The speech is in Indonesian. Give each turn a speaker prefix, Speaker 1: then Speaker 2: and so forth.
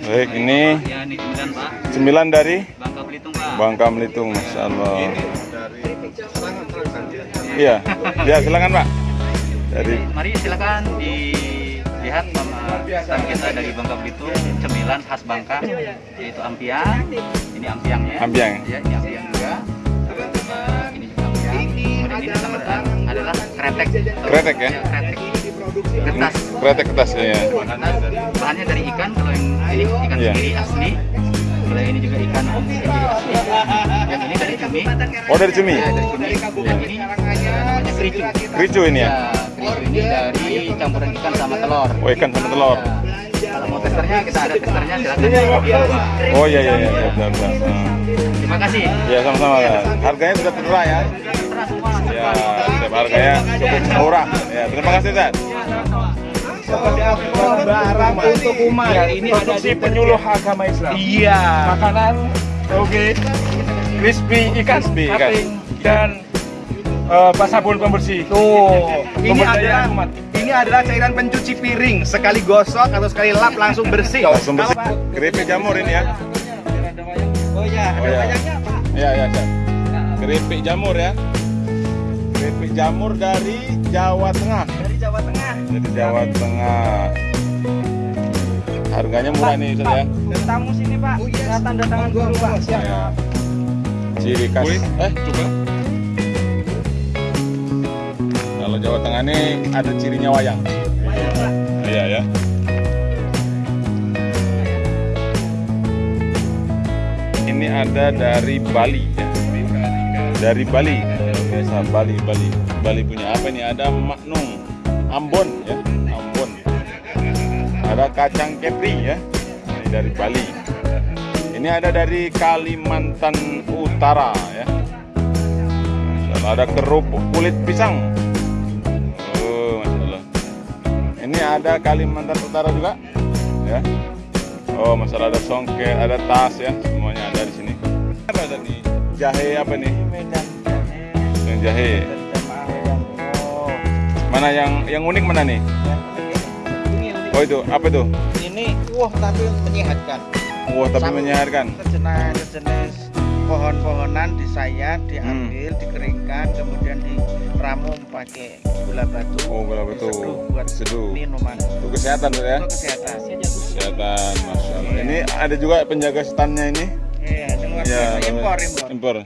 Speaker 1: Baik, ini
Speaker 2: Ya, sembilan Pak.
Speaker 1: dari
Speaker 2: Bangka Belitung Pak.
Speaker 1: Bangka Belitung. Iya, ya silakan Pak. Dari
Speaker 2: Mari silakan dilihat sama stand kita dari Bangka Belitung, cemilan khas Bangka, yaitu ampiang. Ini ampiangnya.
Speaker 1: Ampiang.
Speaker 2: Ya, ini ampiang juga. Ini juga ampiang. Kemudian ini adalah kretek.
Speaker 1: Kretek ya?
Speaker 2: Kretek. Kertas.
Speaker 1: kretek kertas ya.
Speaker 2: Bahannya dari ikan, kalau yang ini ikan
Speaker 1: Iya.
Speaker 2: sendiri asli. Kalau yang ini juga ikan sendiri asli. Yang ini dari cumi.
Speaker 1: Oh dari cumi,
Speaker 2: Ya, dari cumi. Dan ini eh, namanya kericu.
Speaker 1: ricu ini ya.
Speaker 2: Ya, kericu ini dari campuran ikan sama telur.
Speaker 1: Oh ikan sama telur.
Speaker 2: Ya, kalau mau testernya kita ada testernya silakan.
Speaker 1: Oh iya iya iya iya, benar benar. Hmm.
Speaker 2: Terima kasih.
Speaker 1: Ya sama-sama. Harganya sudah tertera ya. Ya, setiap harganya cukup murah. Ya, terima kasih Zat.
Speaker 3: barang untuk umat.
Speaker 4: Ya, ini ada
Speaker 3: Produksi
Speaker 4: di-
Speaker 3: penyuluh agama Islam.
Speaker 4: Iya.
Speaker 3: Makanan oke. Crispy ikan
Speaker 1: Crispy ikan.
Speaker 3: dan eh, sabun pembersih.
Speaker 4: Tuh, ini adalah
Speaker 3: umat.
Speaker 4: ini adalah cairan pencuci piring. Sekali gosok atau sekali lap langsung bersih.
Speaker 1: Langsung bersih. Keripik jamur ini ya.
Speaker 4: Oh iya,
Speaker 1: Oh, ya. Iya iya Zat. Keripik jamur ya. Keripik jamur dari Jawa Tengah.
Speaker 4: Dari Jawa Tengah.
Speaker 1: Dari Jawa Tengah. Harganya murah nih Ustaz ya.
Speaker 4: Dan tamu sini Pak. Saya tanda tangan dulu Pak.
Speaker 1: Ya. Ciri khas. Eh, coba. Kalau Jawa Tengah ini ada cirinya wayang. Iya ya. Ini ada dari Bali ya. Dari Bali. Biasa Bali, Bali. Bali punya apa ini? Ada maknung, Ambon ya, Ambon. Ada kacang kepri ya. Ini dari Bali. Ini ada dari Kalimantan Utara ya. Allah, ada kerupuk kulit pisang. Oh, Masya Allah. Ini ada Kalimantan Utara juga. Ya. Oh, masalah ada songket, ada tas ya, semuanya ada di sini. Apa tadi? Jahe apa nih? Jahe.
Speaker 3: Oh,
Speaker 1: Mana yang yang unik mana nih? Oh itu apa itu?
Speaker 3: ini wah tapi menyehatkan.
Speaker 1: Wah tapi
Speaker 3: Sama-
Speaker 1: menyehatkan.
Speaker 3: Sejenis sejenis pohon-pohonan disayat,
Speaker 1: Hmm.
Speaker 3: diambil, dikeringkan, kemudian diramu pakai gula batu.
Speaker 1: Oh gula batu.
Speaker 3: Diseduh buat
Speaker 1: Seduh.
Speaker 3: minuman.
Speaker 1: Untuk kesehatan tuh ya.
Speaker 3: Untuk kesehatan.
Speaker 1: Kesehatan, masya Allah. Ini ada juga penjaga standnya ini.
Speaker 3: Iya,
Speaker 1: Ya.
Speaker 3: Impor, impor.
Speaker 1: Impor.